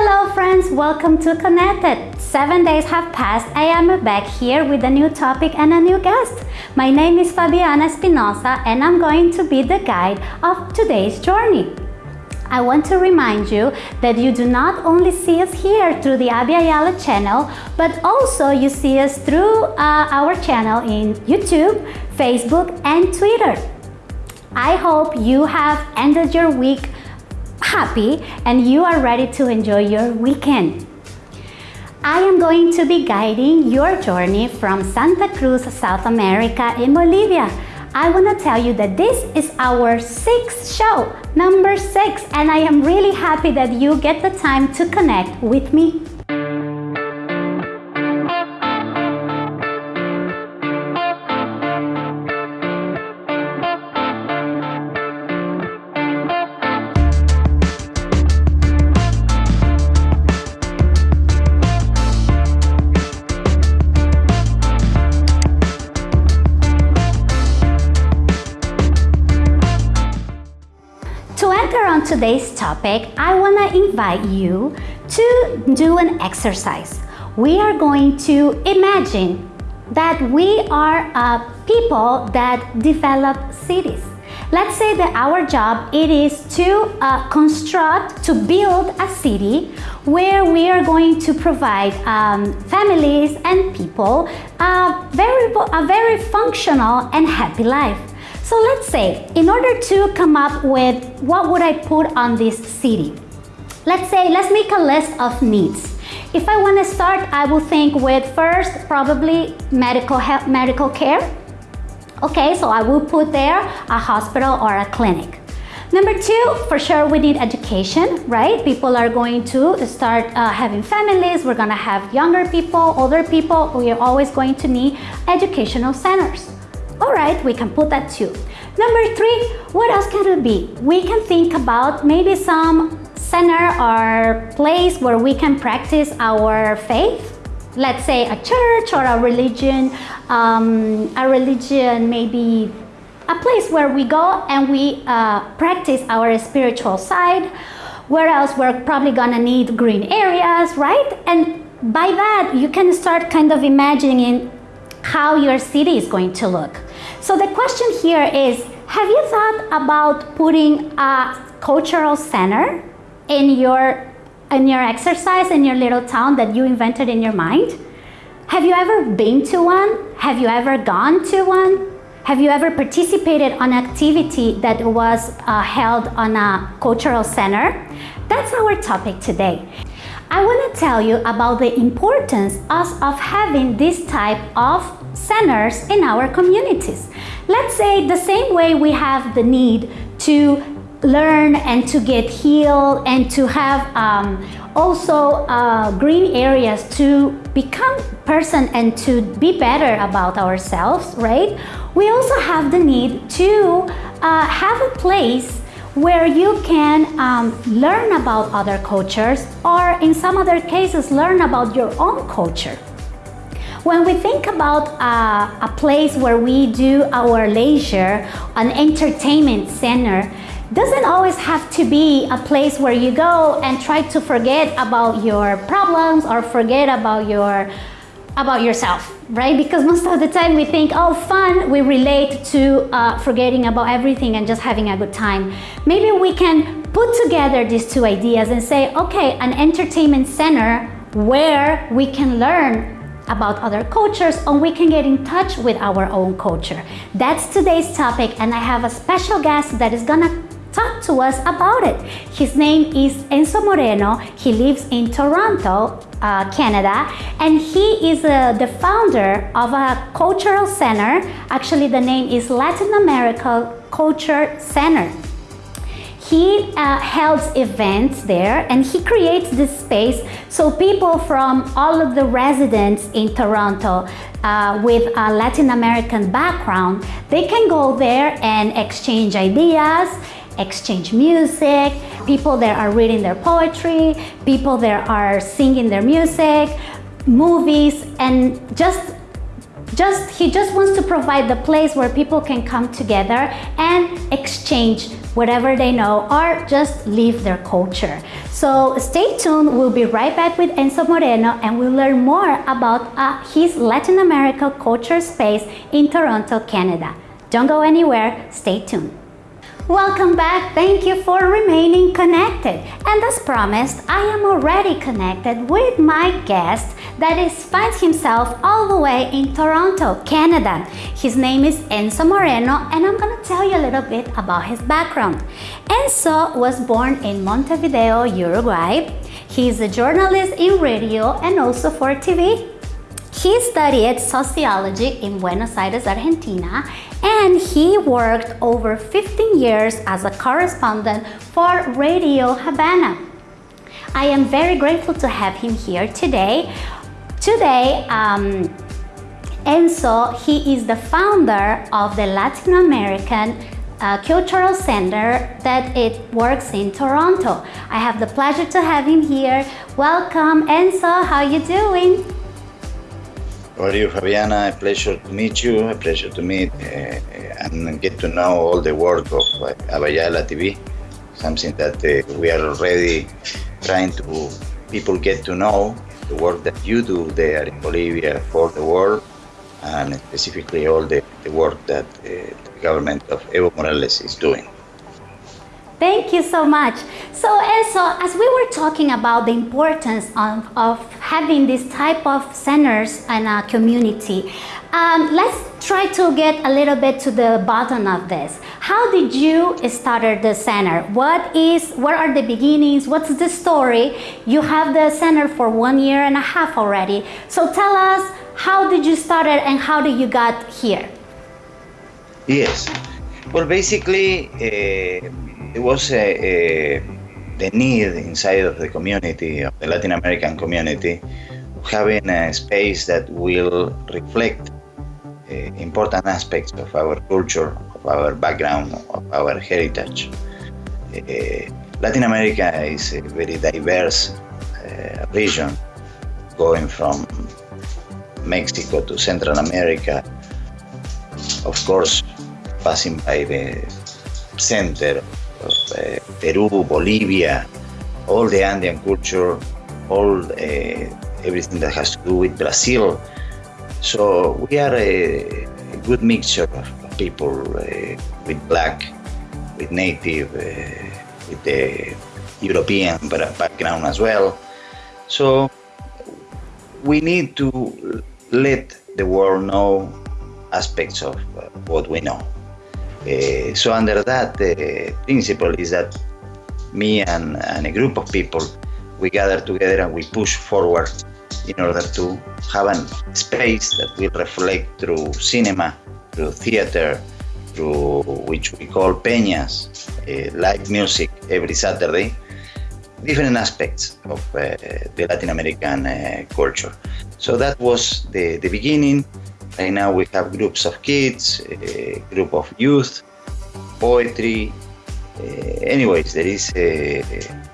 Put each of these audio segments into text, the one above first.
Hello friends, welcome to Connected. Seven days have passed. I am back here with a new topic and a new guest. My name is Fabiana Espinosa and I'm going to be the guide of today's journey. I want to remind you that you do not only see us here through the Abya Yala channel, but also you see us through uh, our channel in YouTube, Facebook and Twitter. I hope you have ended your week happy and you are ready to enjoy your weekend. I am going to be guiding your journey from Santa Cruz, South America in Bolivia. I want to tell you that this is our sixth show, number six, and I am really happy that you get the time to connect with me today's topic, I want to invite you to do an exercise. We are going to imagine that we are uh, people that develop cities. Let's say that our job it is to uh, construct, to build a city where we are going to provide um, families and people a very, a very functional and happy life. So let's say, in order to come up with what would I put on this city? Let's say, let's make a list of needs. If I want to start, I will think with first, probably medical, health, medical care. Okay, so I will put there a hospital or a clinic. Number two, for sure we need education, right? People are going to start uh, having families, we're gonna have younger people, older people, we are always going to need educational centers. All right, we can put that too. Number three, what else can it be? We can think about maybe some center or place where we can practice our faith. Let's say a church or a religion, um, a religion maybe a place where we go and we uh, practice our spiritual side. Where else we're probably gonna need green areas, right? And by that, you can start kind of imagining how your city is going to look. So the question here is, have you thought about putting a cultural center in your, in your exercise in your little town that you invented in your mind? Have you ever been to one? Have you ever gone to one? Have you ever participated on activity that was uh, held on a cultural center? That's our topic today. I want to tell you about the importance of, of having this type of centers in our communities. Let's say the same way we have the need to learn and to get healed and to have um, also uh, green areas to become person and to be better about ourselves, right? We also have the need to uh, have a place where you can um, learn about other cultures or in some other cases learn about your own culture. When we think about a place where we do our leisure, an entertainment center, doesn't always have to be a place where you go and try to forget about your problems or forget about your about yourself, right? Because most of the time we think, oh, fun, we relate to uh, forgetting about everything and just having a good time. Maybe we can put together these two ideas and say, okay, an entertainment center where we can learn about other cultures and we can get in touch with our own culture. That's today's topic and I have a special guest that is gonna talk to us about it. His name is Enzo Moreno. He lives in Toronto, uh, Canada, and he is uh, the founder of a cultural center. Actually, the name is Latin America Culture Center. He uh, holds events there and he creates this space so people from all of the residents in Toronto uh, with a Latin American background, they can go there and exchange ideas, exchange music, people there are reading their poetry, people there are singing their music, movies, and just just he just wants to provide the place where people can come together and exchange whatever they know or just live their culture. So stay tuned, we'll be right back with Enzo Moreno and we'll learn more about uh, his Latin America culture space in Toronto, Canada. Don't go anywhere, stay tuned. Welcome back. Thank you for remaining connected. And as promised, I am already connected with my guest that is finds himself all the way in Toronto, Canada. His name is Enzo Moreno and I'm to tell you a little bit about his background. Enzo was born in Montevideo, Uruguay. He is a journalist in radio and also for TV. He studied sociology in Buenos Aires, Argentina, and he worked over 15 years as a correspondent for Radio Havana. I am very grateful to have him here today. Today, um, Enzo, he is the founder of the Latin American uh, Cultural Center that it works in Toronto. I have the pleasure to have him here. Welcome, Enzo. How are you doing? How are you, Fabiana? A pleasure to meet you. A pleasure to meet uh, and get to know all the work of uh, Abya Yala TV. Something that uh, we are already trying to people get to know the work that you do there in Bolivia for the world, and specifically all the, the work that the government of Evo Morales is doing. Thank you so much. So, Enzo, as we were talking about the importance of, of having this type of centers in a community, um, let's try to get a little bit to the bottom of this. How did you start the center? What is, what are the beginnings? What's the story? You have the center for one year and a half already. So tell us, how did you start it and how did you got here? Yes. Well, basically, uh, it was a, a, the need inside of the community, of the Latin American community, having a space that will reflect uh, important aspects of our culture, of our background, of our heritage. Uh, Latin America is a very diverse uh, region, going from Mexico to Central America, of course, passing by the center uh, Peru, Bolivia, all the Andean culture, all uh, everything that has to do with Brazil. So we are a, a good mixture of people uh, with black, with native, with the European background as well. So we need to let the world know aspects of what we know. Uh, so under that uh, principle is that me and, and, a group of people, we gather together and we push forward in order to have a space that will reflect through cinema, through theater, through which we call peñas, uh, live music every Saturday, different aspects of the Latin American culture. So that was the, the beginning. Right now we have groups of kids, a group of youth, poetry. Uh, anyways, there is a,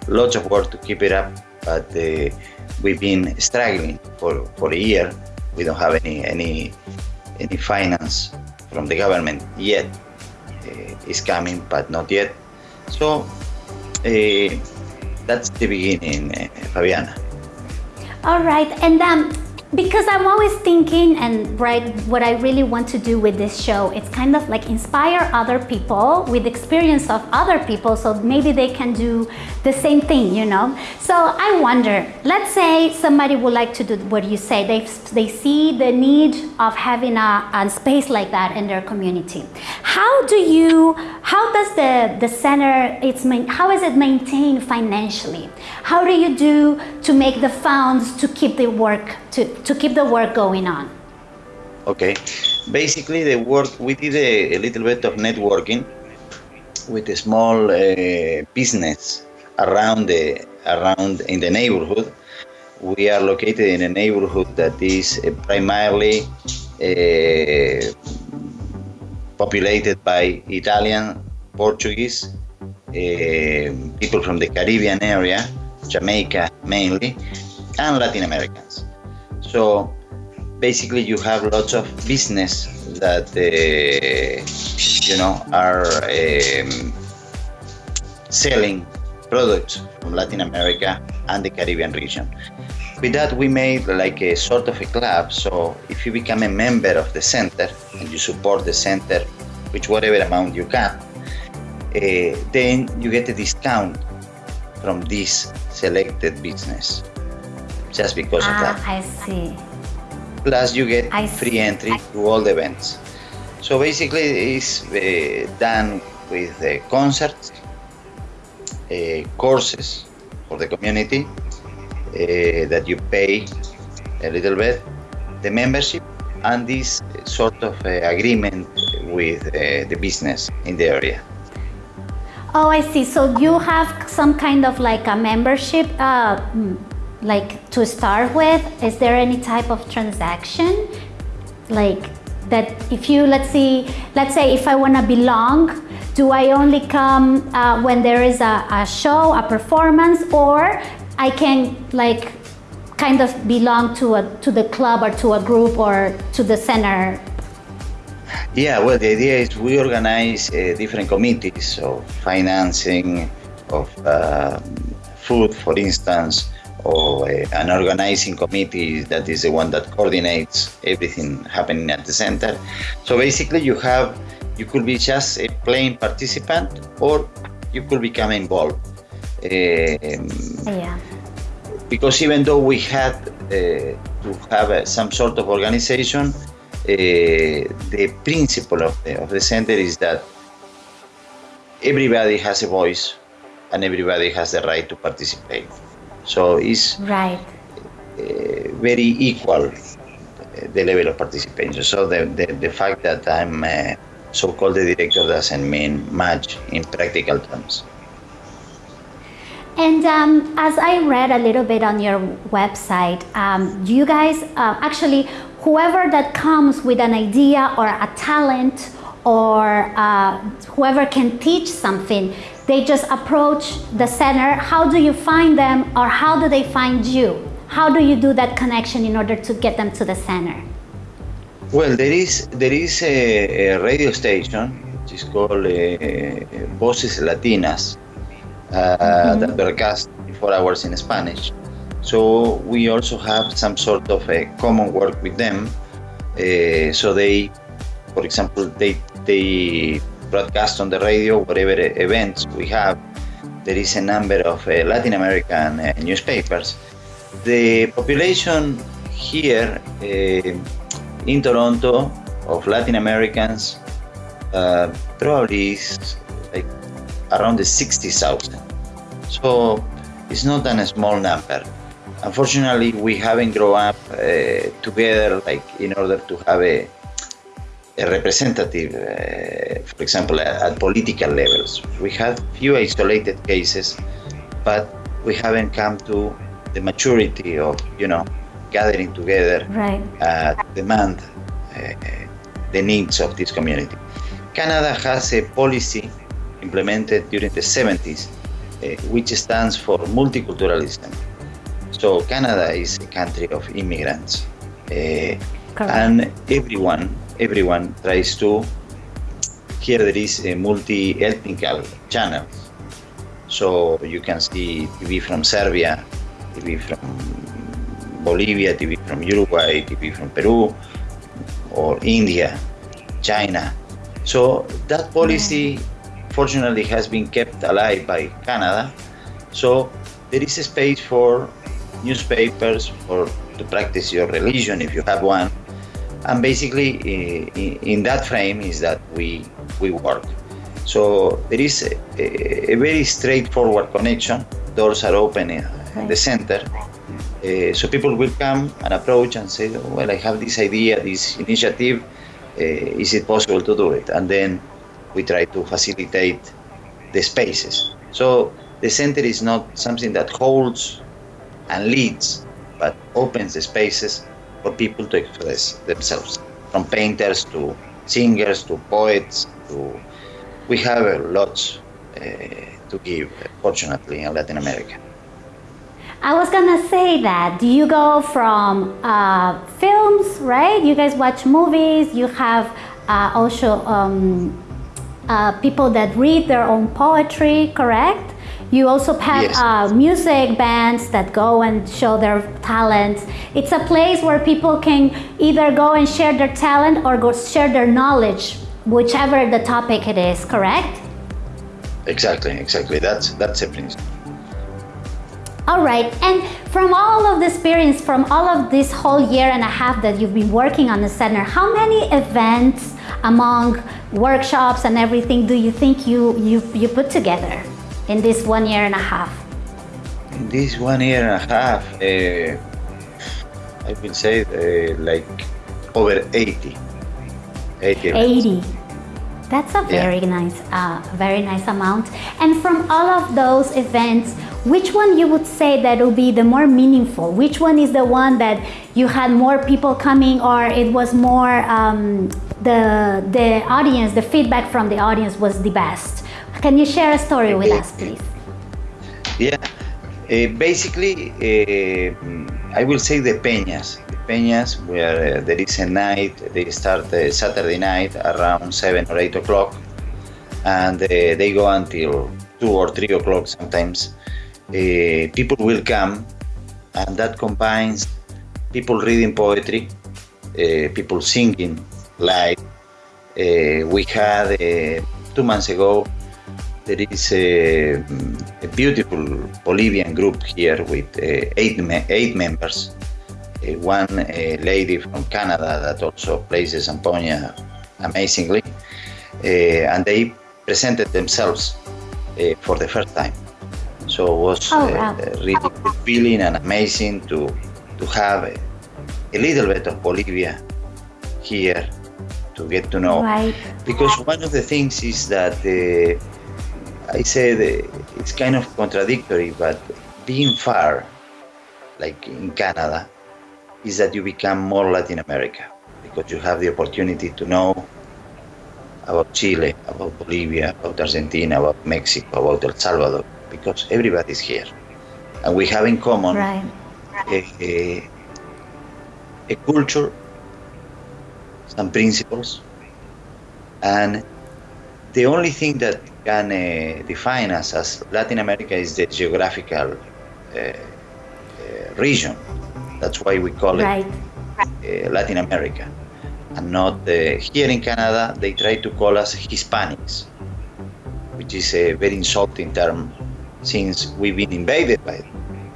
lots of work to keep it up, but uh, we've been struggling for, for a year. We don't have any any any finance from the government yet. Uh, it's coming, but not yet. So that's the beginning, Fabiana. All right, and um, because I'm always thinking and right what I really want to do with this show. It's kind of like inspire other people with experience of other people so maybe they can do the same thing you know? So I wonder let's say somebody would like to do what you say. They, they see the need of having a, a space like that in their community. How do you how does the the center it's how is it maintained financially? How do you do to make the funds to keep the work to, to keep the work going on? Okay, basically the work, we did a, a little bit of networking with a small uh, business around the around in the neighborhood. We are located in a neighborhood that is uh, primarily uh, populated by Italian, Portuguese, uh, people from the Caribbean area, Jamaica mainly, and Latin Americans. So basically you have lots of business that uh, you know are um, selling products from Latin America and the Caribbean region. With that, we made like a sort of a club. So if you become a member of the center and you support the center with whatever amount you can, uh, then you get a discount from this selected business just because ah, of that. I see. Plus, you get I free see. entry to all the events. So basically, it's uh, done with uh, concerts, uh, courses for the community uh, that you pay a little bit, the membership, and this sort of uh, agreement with the business in the area. Oh, I see. So you have some kind of like a membership, uh, like to start with. Is there any type of transaction, like that? If you let's see, let's say if I want to belong, do I only come uh, when there is a, a show, a performance, or I can like kind of belong to a to the club or to a group or to the center Yeah, well, the idea is we organize uh, different committees of financing, of um food, for instance, or uh, an organizing committee that is the one that coordinates everything happening at the center. So basically, you have you could be just a plain participant, or you could become involved. Um, Yeah. because even though we had uh, to have uh, some sort of organization, uh, the principle of the, of the center is that everybody has a voice and everybody has the right to participate. So it's Right. uh, very equal, uh, the level of participation. So the, the, the fact that I'm uh, so-called the director doesn't mean much in practical terms. And um, as I read a little bit on your website, um, you guys uh, actually, whoever that comes with an idea or a talent or uh, whoever can teach something, they just approach the center. How do you find them or how do they find you? How do you do that connection in order to get them to the center? Well, there is there is a, a radio station which is called uh, Voces Latinas uh, that broadcast four hours in Spanish. So we also have some sort of a common work with them. Uh, so they, for example, they they broadcast on the radio whatever events we have. There is a number of uh, Latin American uh, newspapers. The population here uh, in Toronto of Latin Americans uh, probably is like around the 60,000. So it's not a small number. Unfortunately, we haven't grown up uh, together like in order to have a, a representative, uh, for example, at, at political levels. We have few isolated cases, but we haven't come to the maturity of, you know, gathering together Right. uh, to demand uh, the needs of this community. Canada has a policy implemented during the 70s, uh, which stands for multiculturalism. So Canada is a country of immigrants, uh, and everyone everyone tries to. Here there is a multi-ethnical channel, so you can see TV from Serbia, TV from Bolivia, TV from Uruguay, TV from Peru, or India, China. So that policy, fortunately, has been kept alive by Canada. So there is a space for newspapers for to practice your religion if you have one, and basically in that frame is that we we work. So there is a, a, very straightforward connection. Doors are open in the center. Uh, so people will come and approach and say, "Oh, well, I have this idea, this initiative. Uh, is it possible to do it? And then we try to facilitate the spaces. So the center is not something that holds and leads, but opens the spaces for people to express themselves, from painters to singers to poets to. We have uh, lots uh, to give, fortunately, in Latin America. I was gonna say that. Do you go from uh, films, right? You guys watch movies. You have uh, also um, uh, people that read their own poetry, correct? You also have Yes. uh, music bands that go and show their talents. It's a place where people can either go and share their talent or go share their knowledge, whichever the topic it is, correct? Exactly, exactly. That's that's principle. All right, and from all of the experience, from all of this whole year and a half that you've been working on the center, how many events among workshops and everything do you think you, you, you put together in this one year and a half? In this one year and a half, uh, I will say uh, like over 80. 80. 80. That's a Yeah. very nice, uh, very nice amount. And from all of those events, which one you would say that will be the more meaningful? Which one is the one that you had more people coming, or it was more um, the the audience, the feedback from the audience was the best? Can you share a story with us, please? Yeah, uh, basically, uh, I will say the peñas. Peñas, where uh, there is a night, they start uh, Saturday night around 7 or 8 o'clock, and uh, they go until 2 or 3 o'clock sometimes. People will come, and that combines people reading poetry, people singing live. We had two months ago there is a, a beautiful Bolivian group here with uh, eight, me- eight members. Uh, one uh, lady from Canada that also plays the zampoña amazingly. Uh, and they presented themselves uh, for the first time. So it was Oh, uh, wow. really fulfilling and amazing to, to have a, a little bit of Bolivia here to get to know Right. because one of the things is that uh, I said uh, it's kind of contradictory, but being far, like in Canada, is that you become more Latin America because you have the opportunity to know about Chile, about Bolivia, about Argentina, about Mexico, about El Salvador, because everybody's here, and we have in common Right. a, a, a culture, some principles, and the only thing that can uh, define us as Latin America is the geographical uh, uh, region. That's why we call Right. it uh, Latin America, and not uh, here in Canada. They try to call us Hispanics, which is a very insulting term, since we've been invaded by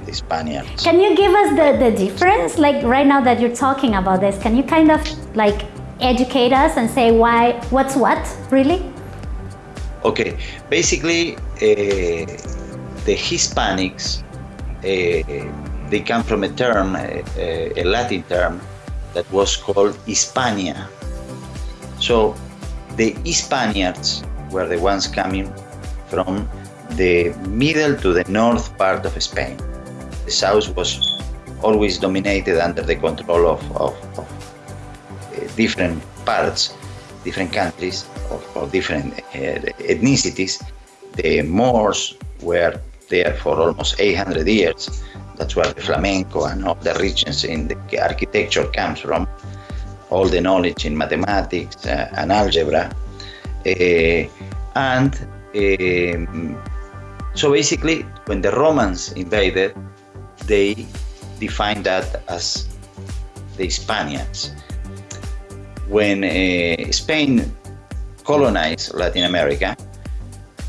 the Spaniards. Can you give us the, the difference? Like right now that you're talking about this, can you kind of like educate us and say why, what's what, really? Okay, basically, uh, the Hispanics, uh, they come from a term, uh, a Latin term, that was called Hispania. So the Spaniards were the ones coming from the middle to the north part of Spain. The south was always dominated under the control of, of, of uh, different parts, different countries, or, or different uh, ethnicities. The Moors were there for almost 800 years. That's where the flamenco and all the richness in the architecture comes from. All the knowledge in mathematics uh, and algebra. Uh, and um, so basically, when the Romans invaded, they defined that as the Spaniards. When uh, Spain colonized Latin America,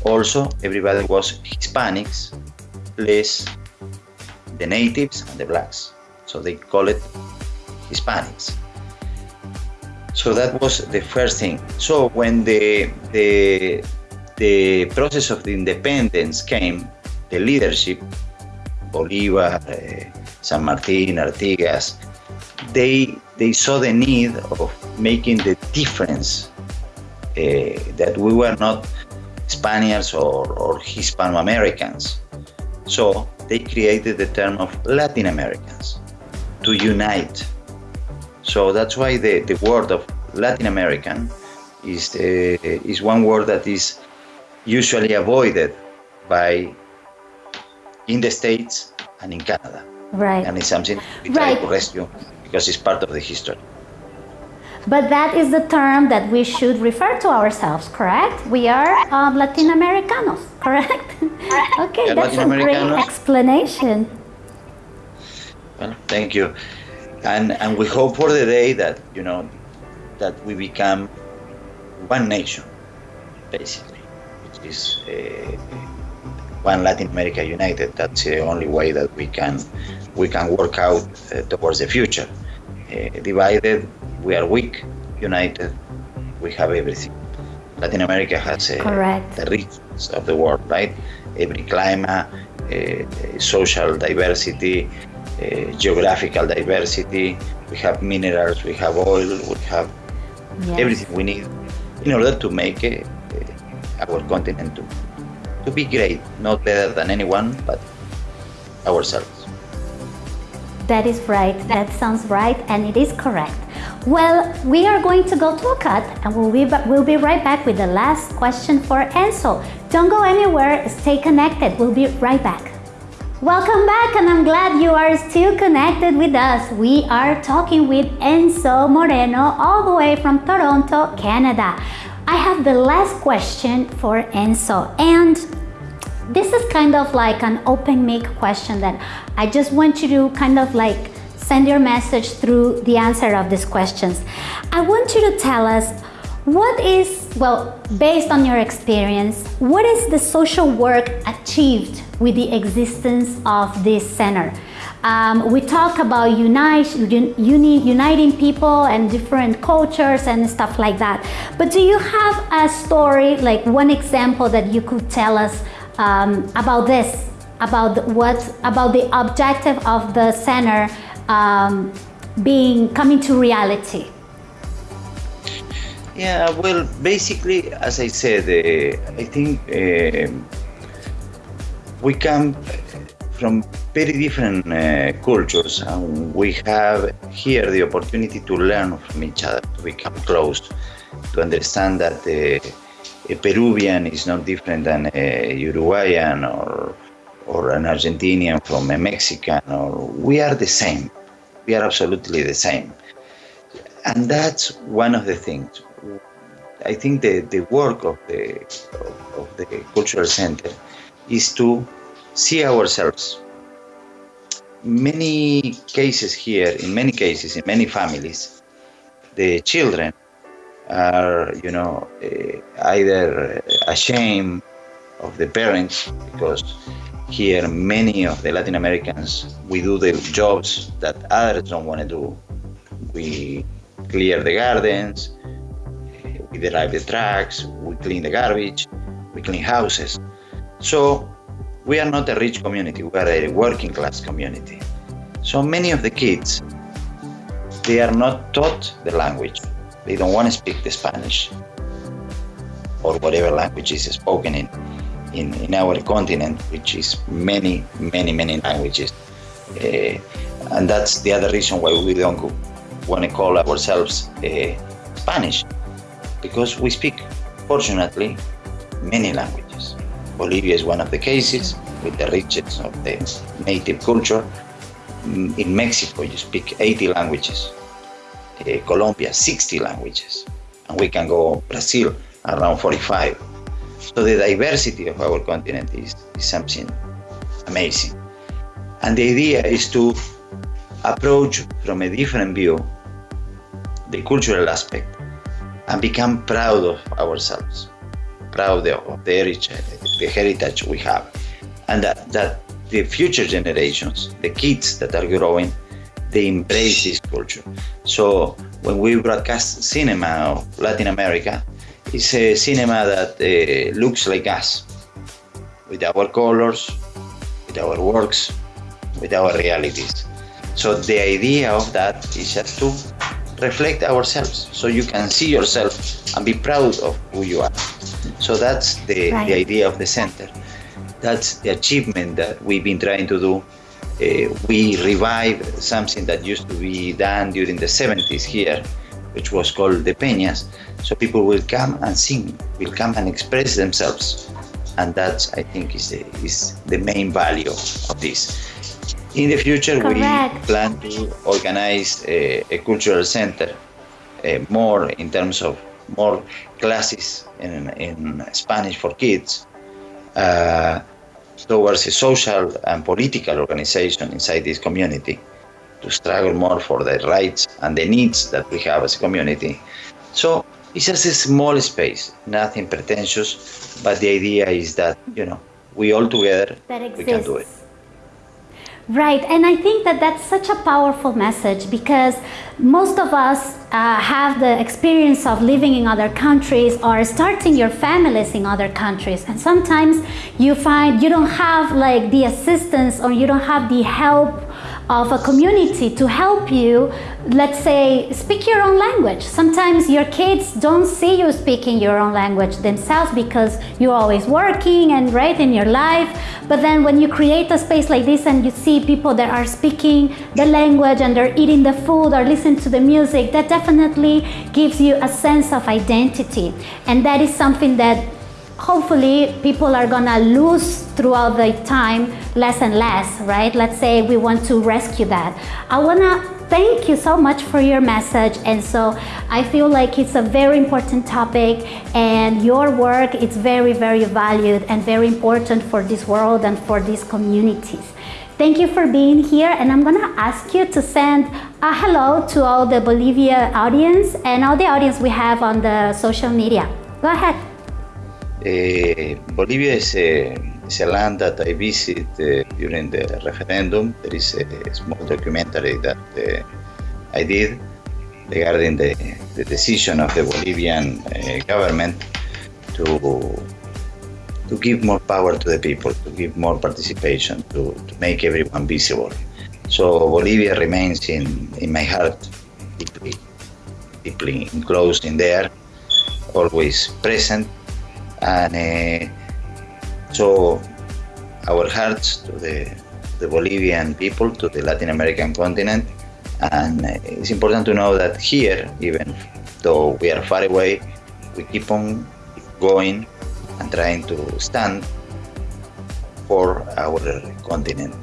also everybody was Hispanics, less the natives and the blacks. So they call it Hispanics. So that was the first thing. So when the the the process of the independence came, the leadership, Bolivar, uh, San Martin, Artigas, they they saw the need of making the difference uh, that we were not Spaniards or, or Hispano Americans. So they created the term of Latin Americans to unite. So that's why the, the word of Latin American is, the, is one word that is usually avoided by in the States and in Canada. Right. And it's something we try Right. to rescue because it's part of the history. But that is the term that we should refer to ourselves, correct? We are um, Latin Americanos, correct? okay, Yeah, that's a great explanation. Well, thank you. And, and we hope for the day that, you know, that we become one nation, basically, which is uh, one Latin America united. That's the only way that we can we can work out uh, towards the future. Uh, divided, we are weak. United, we have everything. Latin America has uh, the richness of the world, right? Every climate, uh, social diversity, uh, geographical diversity. We have minerals, we have oil, we have Yes. everything we need in order to make our continent to, to be great, not better than anyone, but ourselves. That is right. That sounds right, and it is correct. Well, we are going to go to a cut, and we'll be, we'll be right back with the last question for Enzo. Don't go anywhere. Stay connected. We'll be right back. Welcome back, and I'm glad you are still connected with us. We are talking with Enzo Moreno, all the way from Toronto, Canada. I have the last question for Enzo, and this is kind of like an open mic question that I just want you to kind of like send your message through the answer of these questions. I want you to tell us what is, well, based on your experience, what is the social work achieved with the existence of this center? Um, we talk about unite, uni, uniting people and different cultures and stuff like that. But do you have a story, like one example that you could tell us um, about this, about what, about the objective of the center um, being coming to reality? Yeah, well, basically, as I said, uh, I think um we come from very different uh, cultures, and we have here the opportunity to learn from each other, to become close, to understand that uh, Peruvian is not different than a Uruguayan or or an Argentinian from a Mexican, or we are the same. We are absolutely the same, and that's one of the things. I think the, the work of the of, of the cultural center is to see ourselves. Many cases here, in many cases, in many families, the children are, you know, uh, either ashamed of the parents because here many of the Latin Americans we do the jobs that others don't want to do. We clear the gardens, we drive the trucks, we clean the garbage, we clean houses. So we are not a rich community, we are a working class community. So many of the kids, they are not taught the language. They don't want to speak the Spanish or whatever language is spoken in, in, in our continent, which is many, many, many languages. Uh, and that's the other reason why we don't want to call ourselves uh, Spanish because we speak, fortunately, many languages. Bolivia is one of the cases with the richness of the native culture. In Mexico, you speak 80 languages. Uh, Colombia, 60 languages. And we can go Brazil, around 45. So the diversity of our continent is, is something amazing. And the idea is to approach from a different view the cultural aspect and become proud of ourselves, proud of the heritage, the heritage we have, and that, that the future generations, the kids that are growing, they embrace this culture. So when we broadcast cinema of Latin America, it's a cinema that uh, looks like us, with our colors, with our works, with our realities. So the idea of that is just to reflect ourselves so you can see yourself and be proud of who you are. So that's the, Right. the idea of the center. That's the achievement that we've been trying to do. Uh, we revive something that used to be done during the 70s here, which was called the Peñas. So people will come and sing, will come and express themselves. And that, I think, is the, is the main value of this. In the future, Correct. we plan to organize a, a cultural center uh, more in terms of more classes in, in Spanish for kids uh, towards a social and political organization inside this community to struggle more for the rights and the needs that we have as a community. So it's just a small space, nothing pretentious, but the idea is that, you know, we all together, we can do it. Right, and I think that that's such a powerful message because most of us uh, have the experience of living in other countries or starting your families in other countries. And sometimes you find you don't have like the assistance or you don't have the help of a community to help you, let's say, speak your own language. Sometimes your kids don't see you speaking your own language themselves because you're always working and right in your life. But then when you create a space like this and you see people that are speaking the language and they're eating the food or listening to the music, that definitely gives you a sense of identity. And that is something that hopefully people are gonna lose throughout the time less and less, right? Let's say we want to rescue that. I wanna thank you so much for your message and so I feel like it's a very important topic and your work is very very valued and very important for this world and for these communities. Thank you for being here and I'm gonna ask you to send a hello to all the Bolivia audience and all the audience we have on the social media. Go ahead. Uh, Bolivia is a, is a, land that I visited uh, during the referendum. There is a small documentary that uh, I did regarding the, the decision of the Bolivian government to to give more power to the people, to give more participation, to, to make everyone visible. So Bolivia remains in, in my heart, deeply, deeply enclosed in there, always present, and uh, so our hearts to the, the Bolivian people, to the Latin American continent. And uh, it's important to know that here, even though we are far away, we keep on going and trying to stand for our continent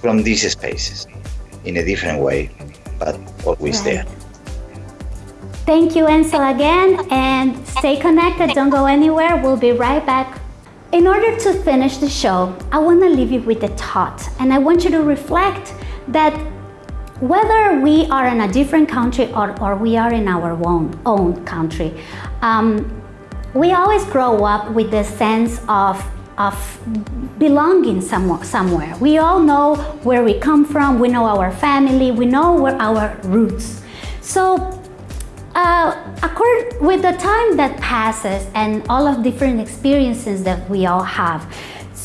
from these spaces in a different way, but always right. there. Thank you, Enzo, again, and stay connected. Don't go anywhere. We'll be right back. In order to finish the show, I want to leave you with a thought, and I want you to reflect that whether we are in a different country or, or we are in our own, own country, um, we always grow up with the sense of of belonging somewhere, somewhere. We all know where we come from, we know our family, we know where our roots. So uh, accord, with the time that passes and all of different experiences that we all have,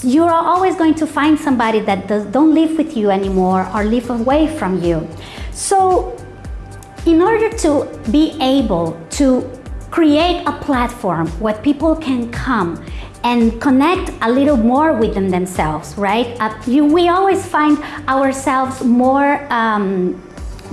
you're always going to find somebody that does, don't live with you anymore or live away from you. So in order to be able to create a platform where people can come and connect a little more with them themselves, right? Uh, you, we always find ourselves more um,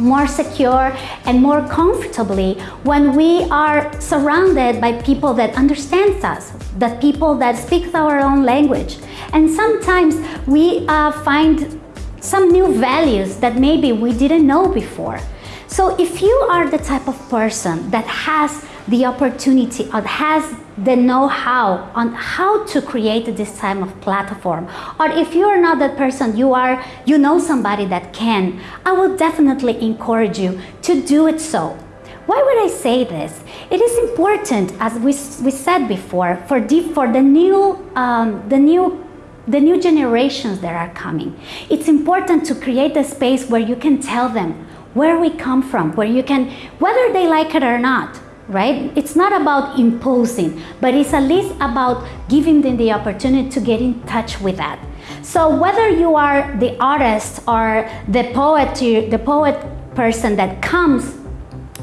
more secure and more comfortably when we are surrounded by people that understand us, the people that speak our own language. And sometimes we uh, find some new values that maybe we didn't know before. So if you are the type of person that has the opportunity or has the know-how on how to create this type of platform or if you are not that person you are you know somebody that can I will definitely encourage you to do it so why would I say this? It is important, as we, we said before, for the, for the new um, the new the new generations that are coming. It's important to create a space where you can tell them where we come from, where you can, whether they like it or not, right? It's not about imposing, but it's at least about giving them the opportunity to get in touch with that. So whether you are the artist or the poet, the poet person that comes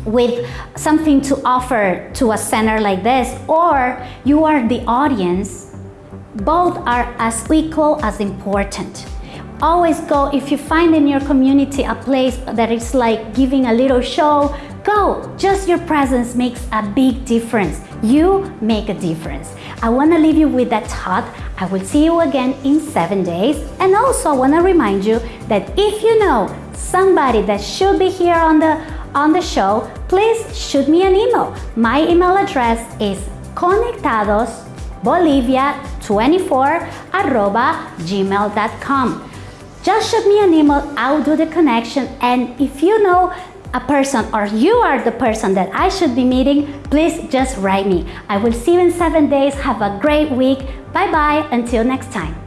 with something to offer to a center like this, or you are the audience, both are as equal as important. Always go, if you find in your community a place that is like giving a little show, Go! Just your presence makes a big difference. You make a difference. I want to leave you with that thought. I will see you again in seven days. And also I want to remind you that if you know somebody that should be here on the on the show, please shoot me an email. My email address is conectadosbolivia24 gmail.com. Just shoot me an email, I'll do the connection. And if you know a person or you are the person that I should be meeting, please just write me. I will see you in seven days. Have a great week. Bye bye. Until next time.